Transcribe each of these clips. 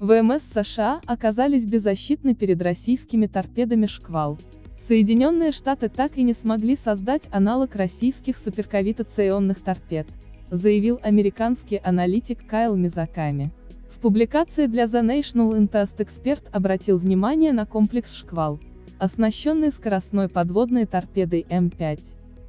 ВМС США оказались беззащитны перед российскими торпедами «Шквал». Соединенные Штаты так и не смогли создать аналог российских суперкавитационных торпед, заявил американский аналитик Кайл Мизаками. В публикации для The National Interest эксперт обратил внимание на комплекс «Шквал», оснащенный скоростной подводной торпедой М5.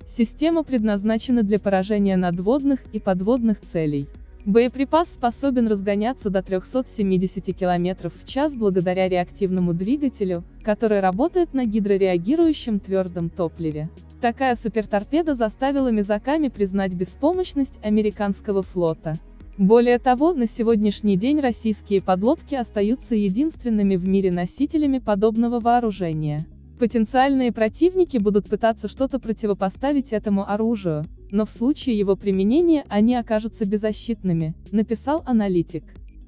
Система предназначена для поражения надводных и подводных целей. Боеприпас способен разгоняться до 370 км в час благодаря реактивному двигателю, который работает на гидрореагирующем твердом топливе. Такая суперторпеда заставила Мизаками признать беспомощность американского флота. Более того, на сегодняшний день российские подлодки остаются единственными в мире носителями подобного вооружения. Потенциальные противники будут пытаться что-то противопоставить этому оружию, но в случае его применения они окажутся беззащитными, написал аналитик.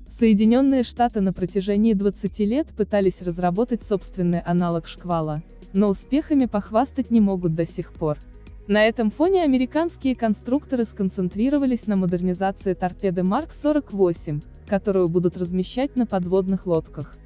Соединенные Штаты на протяжении 20 лет пытались разработать собственный аналог шквала, но успехами похвастать не могут до сих пор. На этом фоне американские конструкторы сконцентрировались на модернизации торпеды Марк-48, которую будут размещать на подводных лодках.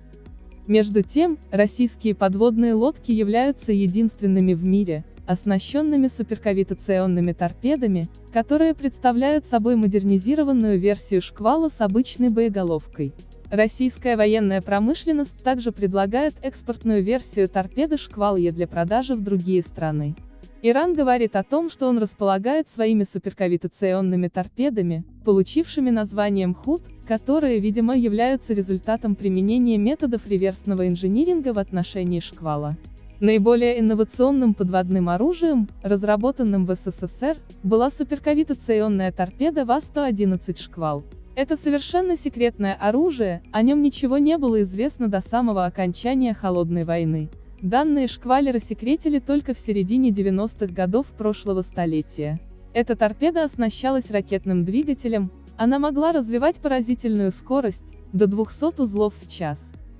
Между тем, российские подводные лодки являются единственными в мире, оснащенными суперкавитационными торпедами, которые представляют собой модернизированную версию шквала с обычной боеголовкой. Российская военная промышленность также предлагает экспортную версию торпеды «Шквал-Е» для продажи в другие страны. Иран говорит о том, что он располагает своими суперкавитационными торпедами, получившими названием ХУТ, которые, видимо, являются результатом применения методов реверсного инжиниринга в отношении шквала. Наиболее инновационным подводным оружием, разработанным в СССР, была суперкавитационная торпеда ВА-111 «Шквал». Это совершенно секретное оружие, о нем ничего не было известно до самого окончания Холодной войны. Данные шквали рассекретили только в середине 90-х годов прошлого столетия. Эта торпеда оснащалась ракетным двигателем, она могла развивать поразительную скорость, до 200 узлов в час.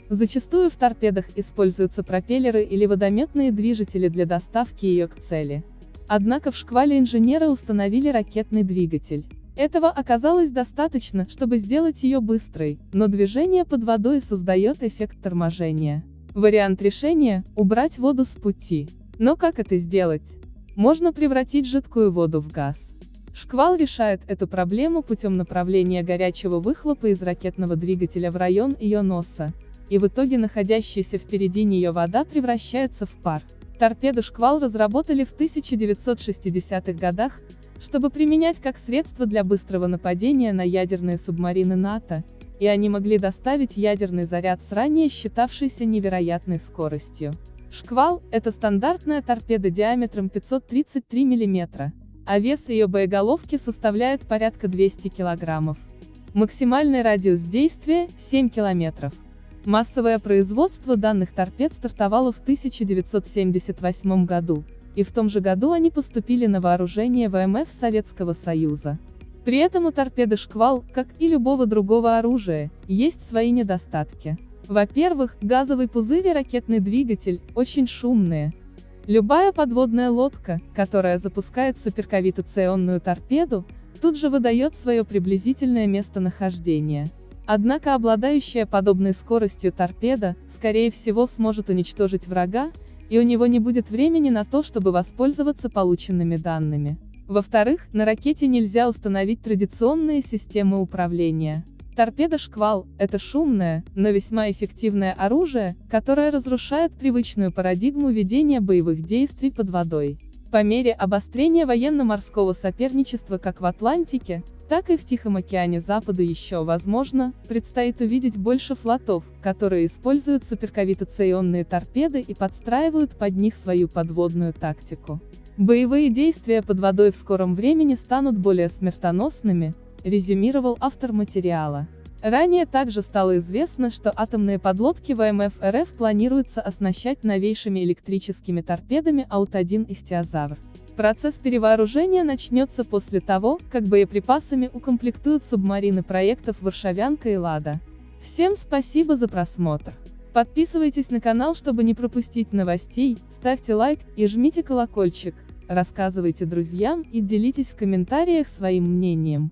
Зачастую в торпедах используются пропеллеры или водометные движители для доставки ее к цели. Однако в шквале инженеры установили ракетный двигатель. Этого оказалось достаточно, чтобы сделать ее быстрой, но движение под водой создает эффект торможения. Вариант решения – убрать воду с пути. Но как это сделать? Можно превратить жидкую воду в газ. Шквал решает эту проблему путем направления горячего выхлопа из ракетного двигателя в район ее носа, и в итоге находящаяся впереди нее вода превращается в пар. Торпеду «Шквал» разработали в 1960-х годах, чтобы применять как средство для быстрого нападения на ядерные субмарины НАТО, и они могли доставить ядерный заряд с ранее считавшейся невероятной скоростью. «Шквал» — это стандартная торпеда диаметром 533 мм, а вес ее боеголовки составляет порядка 200 кг. Максимальный радиус действия — 7 км. Массовое производство данных торпед стартовало в 1978 году, и в том же году они поступили на вооружение ВМФ Советского Союза. При этом у торпеды «Шквал», как и любого другого оружия, есть свои недостатки. Во-первых, газовый пузырь и ракетный двигатель очень шумные. Любая подводная лодка, которая запускает суперкавитационную торпеду, тут же выдает свое приблизительное местонахождение. Однако обладающая подобной скоростью торпеда, скорее всего сможет уничтожить врага, и у него не будет времени на то, чтобы воспользоваться полученными данными. Во-вторых, на ракете нельзя установить традиционные системы управления. Торпеда «Шквал» — это шумное, но весьма эффективное оружие, которое разрушает привычную парадигму ведения боевых действий под водой. По мере обострения военно-морского соперничества как в Атлантике, так и в Тихом океане Западу еще, возможно, предстоит увидеть больше флотов, которые используют суперкавитационные торпеды и подстраивают под них свою подводную тактику. Боевые действия под водой в скором времени станут более смертоносными, резюмировал автор материала. Ранее также стало известно, что атомные подлодки ВМФ РФ планируется оснащать новейшими электрическими торпедами Аут-1 «Ихтиозавр». Процесс перевооружения начнется после того, как боеприпасами укомплектуют субмарины проектов «Варшавянка» и «Лада». Всем спасибо за просмотр. Подписывайтесь на канал, чтобы не пропустить новостей, ставьте лайк и жмите колокольчик, рассказывайте друзьям и делитесь в комментариях своим мнением.